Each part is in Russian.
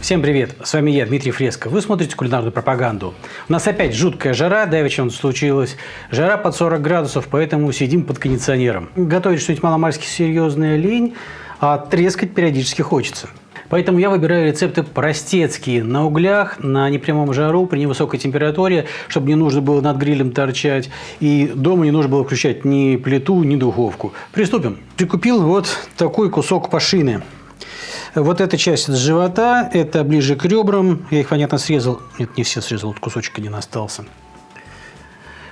Всем привет! С вами я, Дмитрий Фреско. Вы смотрите кулинарную пропаганду. У нас опять жуткая жара, давеча случилась. Жара под 40 градусов, поэтому сидим под кондиционером. Готовить что-нибудь маломальски серьезная лень, а трескать периодически хочется. Поэтому я выбираю рецепты простецкие, на углях, на непрямом жару, при невысокой температуре, чтобы не нужно было над грилем торчать. И дома не нужно было включать ни плиту, ни духовку. Приступим. Прикупил вот такой кусок пашины. Вот эта часть с живота, это ближе к ребрам. Я их, понятно, срезал. Нет, не все срезал, вот кусочек один остался.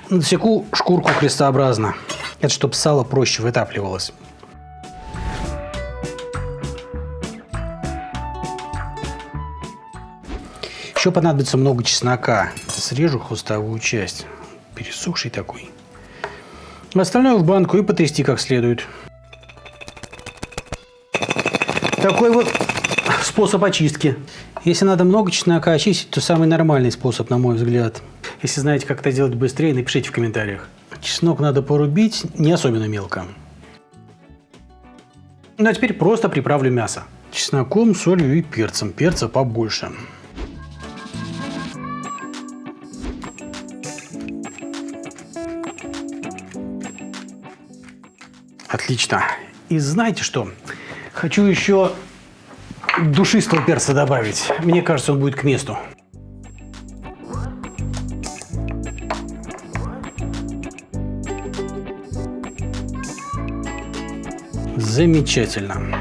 Насеку шкурку крестообразно. Это чтобы сало проще вытапливалось. Еще понадобится много чеснока. Срежу хвостовую часть. Пересохший такой. Остальное в банку и потрясти как следует. Такой вот способ очистки. Если надо много чеснока очистить, то самый нормальный способ, на мой взгляд. Если знаете, как это делать быстрее, напишите в комментариях. Чеснок надо порубить не особенно мелко. Ну а теперь просто приправлю мясо. Чесноком, солью и перцем. Перца побольше. Отлично. И знаете что? Хочу еще душистого перца добавить. Мне кажется, он будет к месту. Замечательно.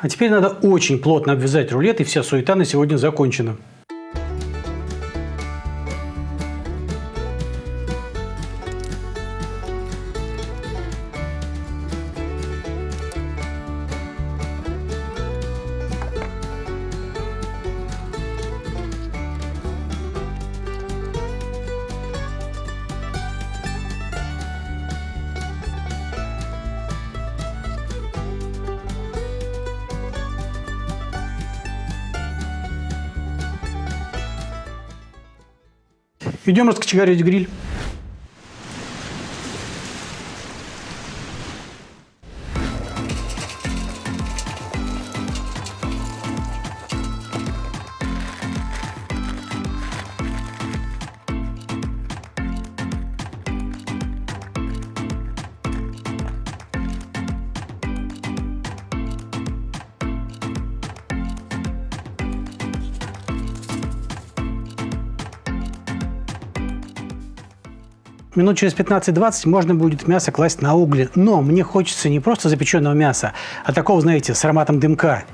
А теперь надо очень плотно обвязать рулет, и вся суета на сегодня закончена. Идем раскочегарить гриль. Минут через 15-20 можно будет мясо класть на угли. Но мне хочется не просто запеченного мяса, а такого, знаете, с ароматом дымка.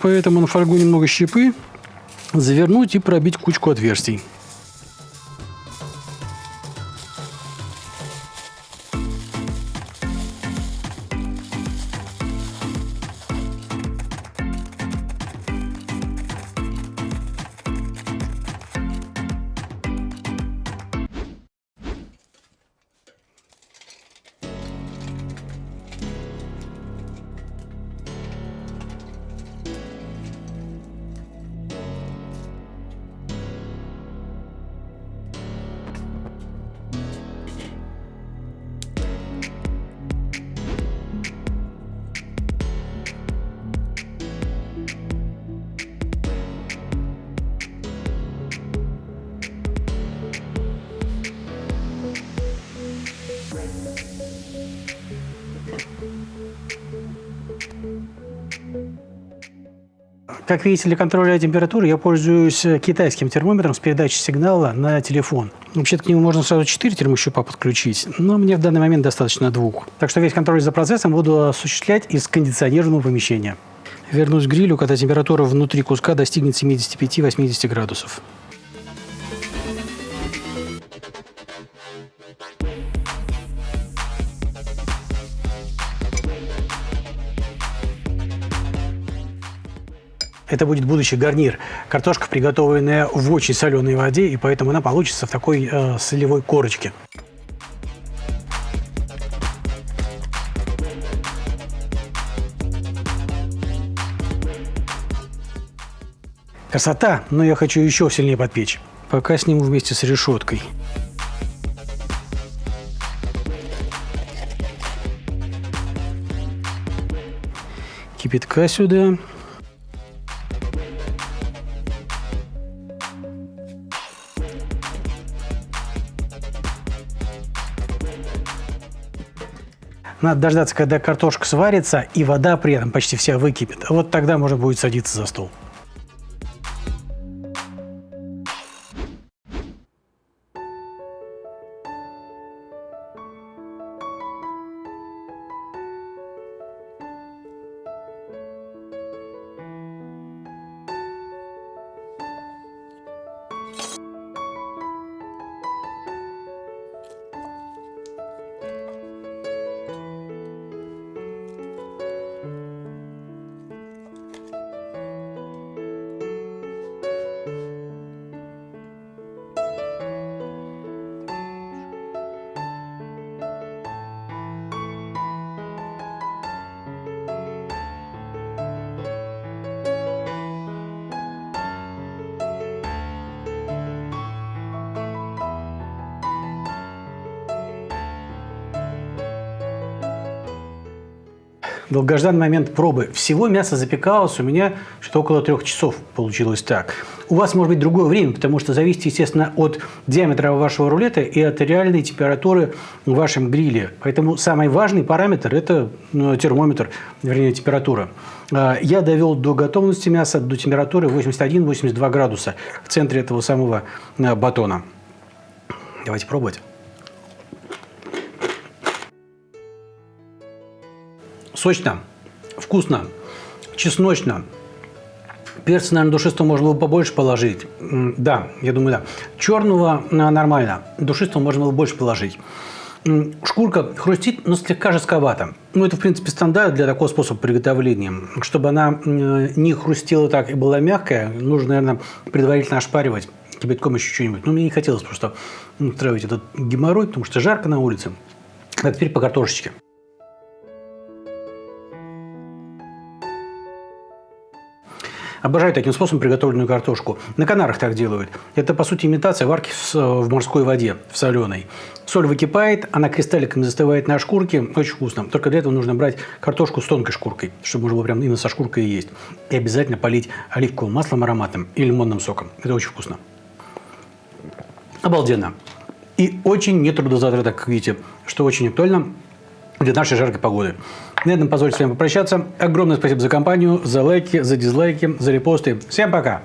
Поэтому на фольгу немного щепы завернуть и пробить кучку отверстий. Как видите, для контроля температуры я пользуюсь э, китайским термометром с передачей сигнала на телефон. Вообще-то к нему можно сразу 4 термощупа подключить, но мне в данный момент достаточно двух. Так что весь контроль за процессом буду осуществлять из кондиционированного помещения. Вернусь к грилю, когда температура внутри куска достигнет 75-80 градусов. Это будет будущий гарнир. Картошка, приготовленная в очень соленой воде, и поэтому она получится в такой э, солевой корочке. Красота, но я хочу еще сильнее подпечь. Пока сниму вместе с решеткой. Кипятка сюда. Надо дождаться, когда картошка сварится и вода при этом почти вся выкипит. Вот тогда можно будет садиться за стол. Долгожданный момент пробы. Всего мясо запекалось у меня что-то около трех часов получилось так. У вас может быть другое время, потому что зависит, естественно, от диаметра вашего рулета и от реальной температуры в вашем гриле. Поэтому самый важный параметр – это ну, термометр, вернее, температура. А, я довел до готовности мяса до температуры 81-82 градуса в центре этого самого а, батона. Давайте пробовать. Сочно, вкусно, чесночно. Перца, наверное, душистого можно было побольше положить. Да, я думаю, да. Черного а, нормально. Душистого можно было больше положить. Шкурка хрустит, но слегка жестковато. Ну, это, в принципе, стандарт для такого способа приготовления. Чтобы она не хрустела так и была мягкая, нужно, наверное, предварительно ошпаривать кипятком еще что-нибудь. Ну, мне не хотелось просто устраивать этот геморрой, потому что жарко на улице. А теперь по картошечке. Обожаю таким способом приготовленную картошку. На Канарах так делают. Это, по сути, имитация варки в морской воде, в соленой. Соль выкипает, она кристалликами застывает на шкурке. Очень вкусно. Только для этого нужно брать картошку с тонкой шкуркой, чтобы можно было прям именно со шкуркой есть. И обязательно полить оливковым маслом ароматным и лимонным соком. Это очень вкусно. Обалденно. И очень нетрудозатратно, как видите, что очень актуально для нашей жаркой погоды. На этом позвольте с вами попрощаться. Огромное спасибо за компанию, за лайки, за дизлайки, за репосты. Всем пока!